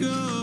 go.